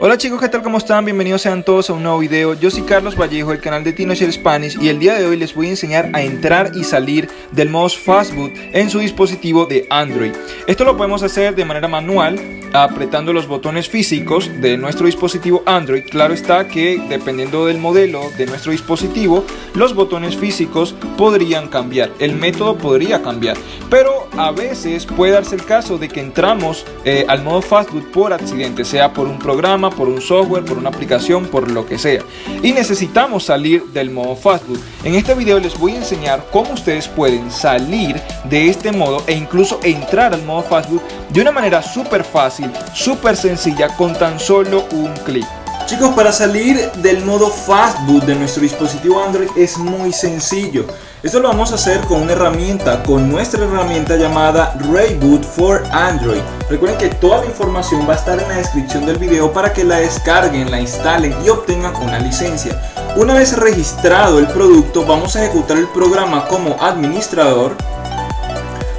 Hola chicos, ¿qué tal? ¿Cómo están? Bienvenidos sean todos a un nuevo video. Yo soy Carlos Vallejo del canal de TinoShare Spanish y el día de hoy les voy a enseñar a entrar y salir del modo Fastboot en su dispositivo de Android. Esto lo podemos hacer de manera manual apretando los botones físicos de nuestro dispositivo Android. Claro está que dependiendo del modelo de nuestro dispositivo, los botones físicos podrían cambiar, el método podría cambiar, pero a veces puede darse el caso de que entramos eh, al modo Fastboot por accidente, sea por un programa, por un software, por una aplicación, por lo que sea, y necesitamos salir del modo Fastboot. En este video les voy a enseñar cómo ustedes pueden salir de este modo e incluso entrar al modo Fastboot de una manera súper fácil súper sencilla con tan solo un clic. Chicos, para salir del modo Fastboot de nuestro dispositivo Android es muy sencillo. Esto lo vamos a hacer con una herramienta, con nuestra herramienta llamada Rayboot for Android. Recuerden que toda la información va a estar en la descripción del video para que la descarguen, la instalen y obtengan una licencia. Una vez registrado el producto, vamos a ejecutar el programa como administrador.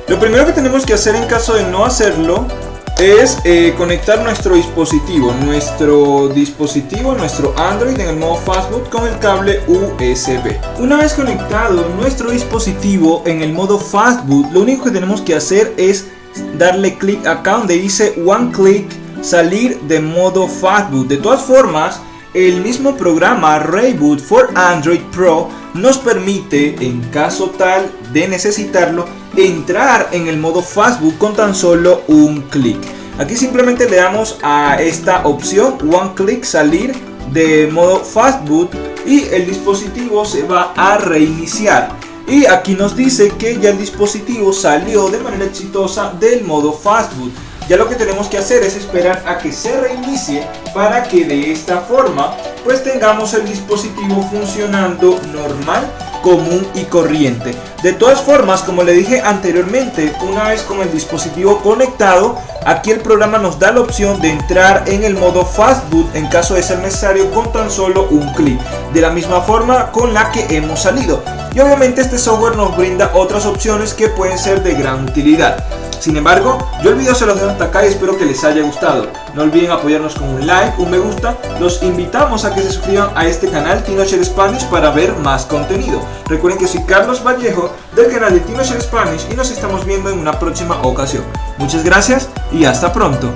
Lo primero que tenemos que hacer en caso de no hacerlo es eh, conectar nuestro dispositivo, nuestro dispositivo, nuestro Android en el modo Fastboot con el cable USB. Una vez conectado nuestro dispositivo en el modo Fastboot, lo único que tenemos que hacer es darle clic acá donde dice One Click salir de modo Fastboot. De todas formas, el mismo programa Rayboot for Android Pro nos permite, en caso tal de necesitarlo, entrar en el modo Fastboot con tan solo un clic. Aquí simplemente le damos a esta opción One Click salir de modo Fastboot y el dispositivo se va a reiniciar. Y aquí nos dice que ya el dispositivo salió de manera exitosa del modo Fastboot. Ya lo que tenemos que hacer es esperar a que se reinicie para que de esta forma pues tengamos el dispositivo funcionando normal común y corriente. De todas formas, como le dije anteriormente, una vez con el dispositivo conectado, aquí el programa nos da la opción de entrar en el modo Fastboot en caso de ser necesario con tan solo un clic, de la misma forma con la que hemos salido. Y obviamente este software nos brinda otras opciones que pueden ser de gran utilidad. Sin embargo, yo el video se los dejo hasta acá y espero que les haya gustado. No olviden apoyarnos con un like, un me gusta. Los invitamos a que se suscriban a este canal TinoShare Spanish para ver más contenido. Recuerden que soy Carlos Vallejo del canal de TinoShare Spanish y nos estamos viendo en una próxima ocasión. Muchas gracias y hasta pronto.